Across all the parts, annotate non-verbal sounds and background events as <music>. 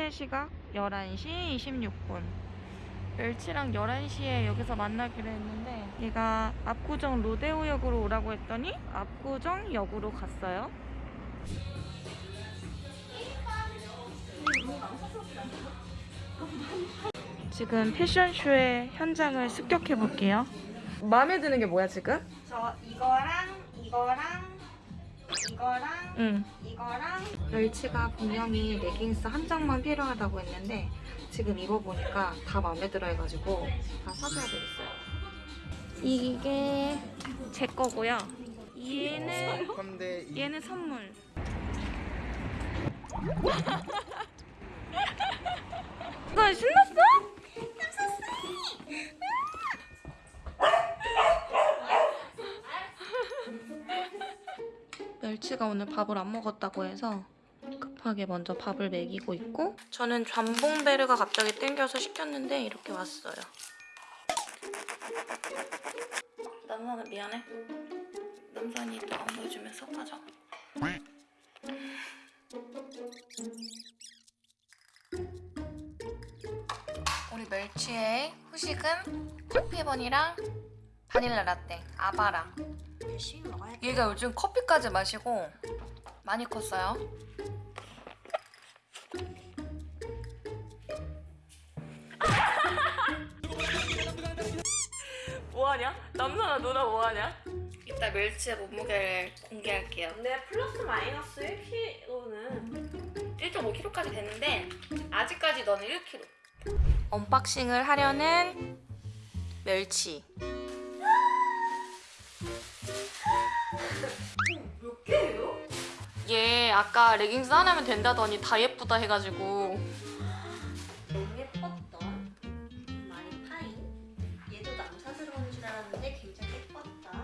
현재 시각 11시 26분. 멸치랑 11시에 여기서 만나기로 했는데 얘가 압구정 로데오역으로 오라고 했더니 압구정역으로 갔어요. 지금 패션쇼의 현장을 습격해 볼게요. 마음에 드는 게 뭐야 지금? 저 이거랑 이거랑 이거랑 응. 이거랑 멸치가 분명히 레깅스 한 장만 필요하다고 했는데 지금 입어보니까 다 마음에 들어 해가지고 다 사줘야 되겠어요. 이게 제 거고요. 얘는 얘는 선물. 멸치가 오늘 밥을 안 먹었다고 해서 급하게 먼저 밥을 먹이고 있고 저는 잠봉베르가 갑자기 땡겨서 시켰는데 이렇게 왔어요. 남산아 미안해. 남산이 또 안 보여주면 섭하죠. 우리 멸치의 후식은 커피번이랑 바닐라 라떼, 아바라. 열심히 먹어야 돼. 얘가 요즘 커피까지 마시고 많이 컸어요. <laughs> 뭐하냐? 남산아 누나 뭐하냐? 이따 멸치의 몸무게를 공개할게요. 근데 플러스 마이너스 1kg는 1.5kg까지 됐는데 아직까지 너는 1kg. 언박싱을 하려는 멸치. 아까 레깅스 하나면 된다더니 다 예쁘다 해가지고. 너무 예뻤던? 많이 파인? 얘도 남사스러운 줄 알았는데 굉장히 예뻤다.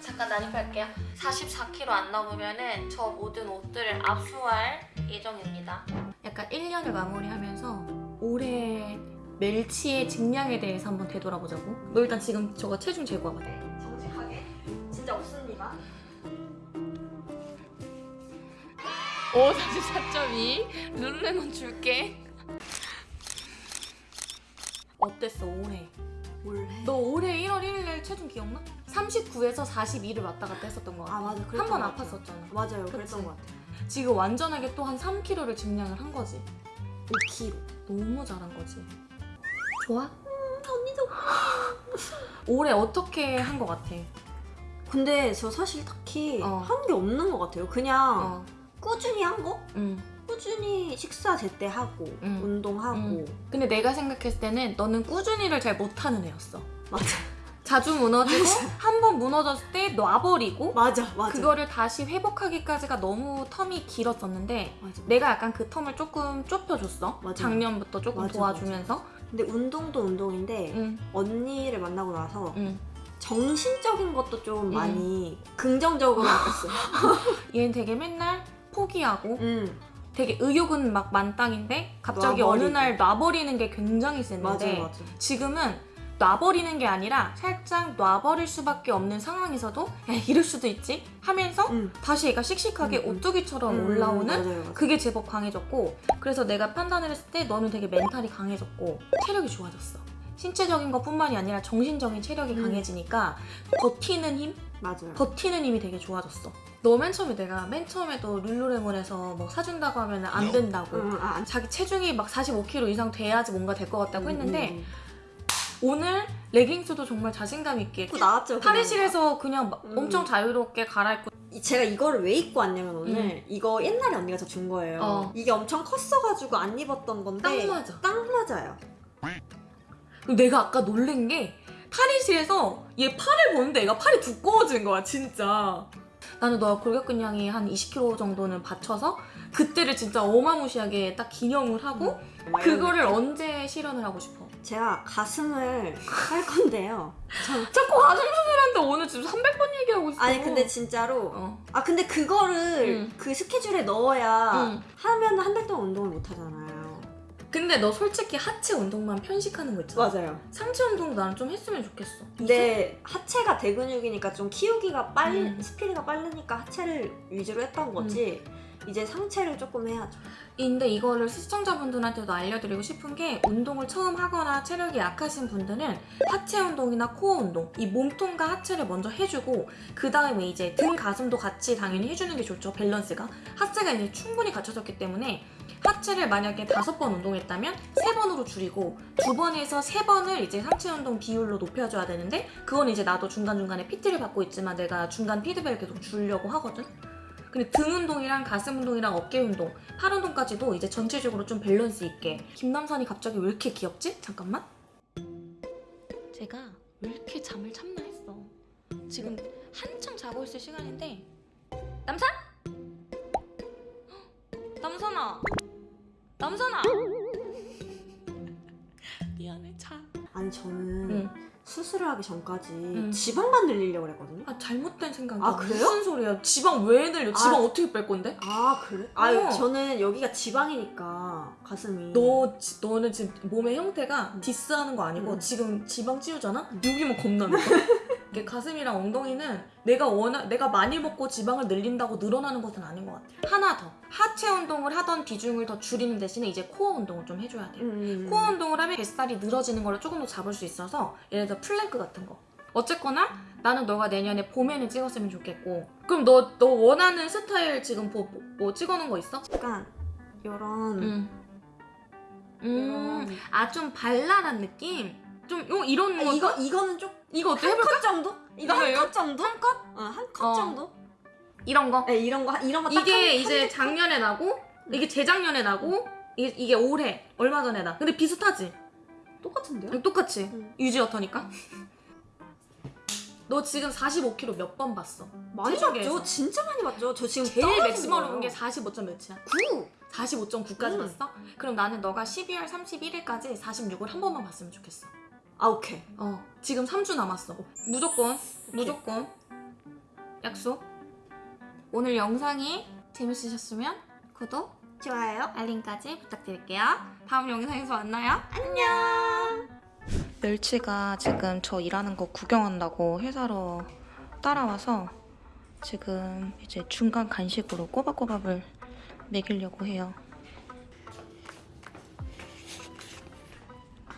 잠깐 난입할게요. 44kg 안 넘으면은 저 모든 옷들을 압수할 예정입니다. 약간 1년을 마무리하면서 올해 멸치의 직량에 대해서 한번 되돌아보자고. 너 일단 지금 저거 체중 재고해봐 네, 정직하게? 진짜 없습니다. 오 44.2 룰루레몬 줄게 어땠어 올해? 올해. 너 올해 1월 1일 체중 기억나? 39에서 42를 왔다 갔다 했었던 거 같아 아 맞아. 한 번 아팠었잖아 맞아요. 그치? 그랬던 것 같아. 지금 완전하게 또 한 3kg를 증량을 한 거지 5kg 너무 잘한 거지 좋아? 언니도. <gasps> 올해 어떻게 한거 같아? 근데 저 사실 딱히 어. 한게 없는 것 같아요. 그냥 어, 꾸준히 한 거? 응. 꾸준히 식사 제때 하고 응. 운동하고 응. 근데 내가 생각했을 때는 너는 꾸준히를 잘 못하는 애였어 맞아 자주 무너지고 한 번 무너졌을 때 놔버리고 맞아 맞아 그거를 다시 회복하기까지가 너무 텀이 길었었는데 맞아 내가 약간 그 텀을 조금 좁혀줬어 맞아. 작년부터 조금 맞아, 도와주면서 근데 운동도 운동인데 응, 언니를 만나고 나서 응. 정신적인 것도 좀 음. 많이 긍정적으로 바뀌었어요 <laughs> 얘는 되게 맨날 포기하고 음 되게 의욕은 막 만땅인데 갑자기 어느 놔버리고. 날 놔버리는 게 굉장히 맞아 맞아 지금은 놔버리는 게 아니라 살짝 놔버릴 수밖에 없는 상황에서도 야 이럴 수도 있지 하면서 음. 다시 얘가 씩씩하게 음, 음. 오뚜기처럼 음, 올라오는 맞아요, 맞아요. 그게 제법 강해졌고 그래서 내가 판단을 했을 때 너는 되게 멘탈이 강해졌고 체력이 좋아졌어 신체적인 것뿐만이 아니라 정신적인 체력이 음. 강해지니까 버티는 힘? 맞아요 버티는 힘이 되게 좋아졌어 너 맨 처음에 내가 맨 처음에도 룰루레몬에서 뭐 사준다고 하면 안 된다고. 음, 아, 안- 자기 체중이 막 45kg 이상 돼야지 뭔가 될 것 같다고 음, 했는데 음, 오늘 레깅스도 정말 자신감 있게 입고 나왔죠 그냥. 탈의실에서 그냥 막 음. 엄청 자유롭게 갈아입고. 이- 제가 이거를 왜 입고 왔냐면 오늘 이거 옛날에 언니가 저 준 거예요. 어. 이게 엄청 컸어가지고 안 입었던 건데 딱 맞아. 딱 맞아요. 내가 아까 놀란 게 탈의실에서 얘 팔을 보는데 얘가 팔이 두꺼워진 거야 진짜 나는 너가 골격근량이 한 20kg 정도는 받쳐서 그때를 진짜 어마무시하게 딱 기념을 하고 막 이런 그거를 언제 실현을 하고 싶어? 제가 가슴을 할 건데요. <laughs> 자꾸 가슴 수술하는데 오늘 지금 300번 얘기하고 있어 아니 근데 진짜로 어. 아 근데 그거를 응. 그 스케줄에 넣어야 응. 하면 한 달 동안 운동을 못. 근데 너 솔직히 하체 운동만 편식하는 거 있잖아 맞아요. 상체 운동도 나는 좀 했으면 좋겠어 근데 하체가 대근육이니까 좀 키우기가 빨리 음. 스피드가 빠르니까 하체를 위주로 했던 거지. 이제 상체를 조금 해야죠. 근데 이거를 시청자분들한테도 알려드리고 싶은 게 운동을 처음 하거나 체력이 약하신 분들은 하체 운동이나 코어 운동 이 몸통과 하체를 먼저 해주고 그 다음에 이제 등 가슴도 같이 당연히 해주는 게 좋죠 밸런스가 하체가 이제 충분히 갖춰졌기 때문에 하체를 만약에 다섯 번 운동했다면 세 번으로 줄이고 두 번에서 세 번을 이제 상체 운동 비율로 높여줘야 되는데 그건 이제 나도 중간중간에 PT를 받고 있지만 내가 중간 피드백을 계속 주려고 하거든 근데 등 운동이랑 가슴 운동이랑 어깨 운동, 팔 운동까지도 이제 전체적으로 좀 밸런스 있게. 김남산이 갑자기 왜 이렇게 귀엽지? 잠깐만. 제가 왜 이렇게 잠을 참나 했어. 지금 한참 자고 있을 시간인데. 남산? 헉, <gasps> 남산아. 남산아. <laughs> 미안해 차. 아니 저는 응. 수술을 하기 전까지 응. 지방만 늘리려고 그랬거든요. 아 잘못된 생각이야. 아, 그래요? 무슨 소리야? 지방 왜 늘려? 지방 아. 어떻게 뺄 건데? 아 그래? 아 어. 저는 여기가 지방이니까 가슴이. 너 지- 너는 지금 몸의 형태가 음. 디스하는 거 아니고 음. 지금 지방 찌우잖아? 여기만 겁나 <laughs> 이게 가슴이랑 엉덩이는 내가 원하 내가 많이 먹고 지방을 늘린다고 늘어나는 것은 아닌 것 같아. 하나 더 하체 운동을 하던 비중을 더 줄이는 대신에 이제 코어 운동을 좀 해줘야 돼. 요 음. 코어 운동을 하면 뱃살이 늘어지는 걸 조금 더 잡을 수 있어서 예를 들어 플랭크 같은 거. 어쨌거나 나는 너가 내년에 봄에는 찍었으면 좋겠고 그럼 너 너 원하는 스타일 지금 뭐, 뭐, 뭐 찍어놓은 거 있어? 약간 이런 음. 음. 아 좀 발랄한 느낌? 좀 요, 이런 아, 거 이거 이거는 좀 이거 어때 한 해볼까? 컷 정도? 이거? 한컷 정도? 한 컷? 어한 컷 어. 정도? 이런 거 네 이런 거 이런 거딱 이게 이제 작년에 나고 이게 재작년에 나고 이게, 이게 올해 얼마 전에 나 근데 비슷하지? 똑같은데요? 똑같이 응. 유지어터니까 너 지금 45kg 몇 번 봤어? 많이. 봤죠? 진짜 많이 봤죠? 저 지금 제일 거예요. 본게 45점 몇이야? 9! 45.9까지 음. 봤어? 그럼 나는 너가 12월 31일까지 46을 한 번만 봤으면 좋겠어 아 오케이. 어. 지금 3주 남았어. 무조건 무조건. 약속. 오늘 영상이 재밌으셨으면 구독 좋아요. 알림까지 부탁드릴게요. 다음 영상에서 만나요. 안녕. 멸치가 지금 저 일하는 거 구경한다고 회사로 따라와서 지금 이제 중간 간식으로 꼬박꼬박을 먹이려고 해요.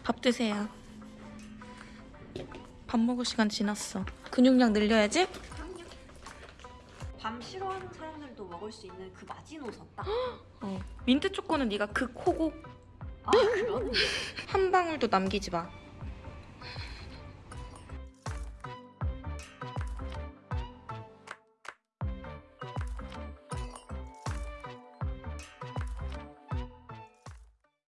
밥 드세요 밥 먹을 시간 지났어. 근육량 늘려야지. 밤 싫어하는 사람들도 먹을 수 있는 그 마지노선 딱 <gasps> 어. 민트 초코는 네가 극호고 아, 그러네. <laughs> 한 방울도 남기지 마